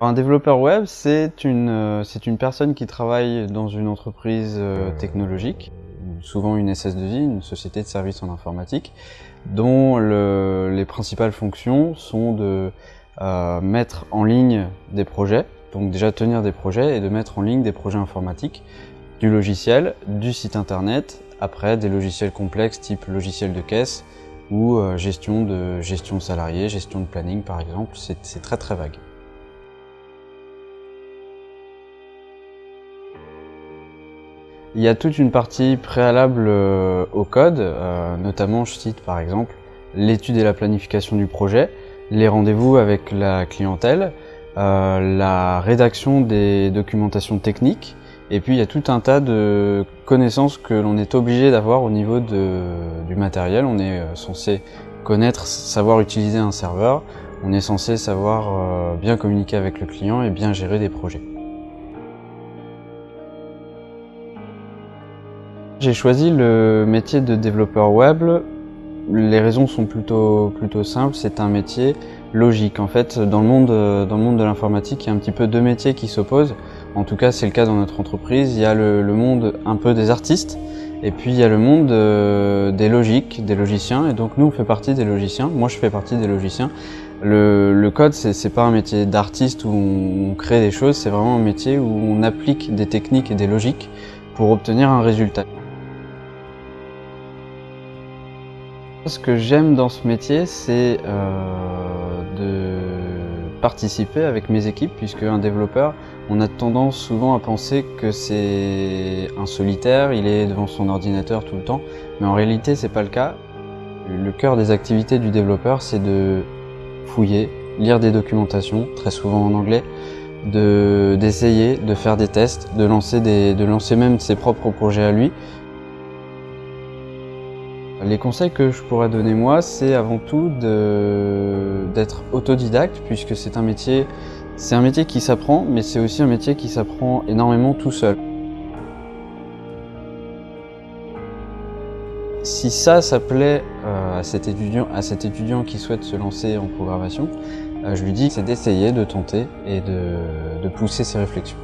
Un développeur web, c'est une, euh, c'est une personne qui travaille dans une entreprise euh, technologique, souvent une SS2I, une société de services en informatique, dont le, les principales fonctions sont de euh, mettre en ligne des projets, donc déjà tenir des projets et de mettre en ligne des projets informatiques, du logiciel, du site internet, après des logiciels complexes type logiciel de caisse ou gestion de gestion salariée, gestion de planning par exemple, c'est très très vague. Il y a toute une partie préalable euh, au code, euh, notamment je cite par exemple l'étude et la planification du projet, les rendez-vous avec la clientèle, euh, la rédaction des documentations techniques, et puis il y a tout un tas de connaissances que l'on est obligé d'avoir au niveau du matériel. On est censé connaître, savoir utiliser un serveur, on est censé savoir bien communiquer avec le client et bien gérer des projets. J'ai choisi le métier de développeur web. Les raisons sont plutôt, plutôt simples. C'est un métier logique. En fait, dans le monde, dans le monde de l'informatique, il y a un petit peu deux métiers qui s'opposent. En tout cas, c'est le cas dans notre entreprise. Il y a le, monde un peu des artistes et puis il y a le monde euh, des logiques, des logiciens. Et donc nous, on fait partie des logiciens. Moi, je fais partie des logiciens. Le, le code, c'est pas un métier d'artiste où on crée des choses. C'est vraiment un métier où on applique des techniques et des logiques pour obtenir un résultat. Ce que j'aime dans ce métier, c'est euh, de participer avec mes équipes, puisque un développeur, on a tendance souvent à penser que c'est un solitaire, il est devant son ordinateur tout le temps, mais en réalité c'est pas le cas. Le cœur des activités du développeur, c'est de fouiller, lire des documentations, très souvent en anglais, d'essayer, de, faire des tests, de lancer, des, de lancer même ses propres projets à lui, les conseils que je pourrais donner moi, c'est avant tout d'être autodidacte puisque c'est un métier qui s'apprend, mais c'est aussi un métier qui s'apprend énormément tout seul. Si ça, ça plaît euh, à, cet étudiant, à cet étudiant qui souhaite se lancer en programmation, euh, je lui dis c'est d'essayer, de tenter et de pousser ses réflexions.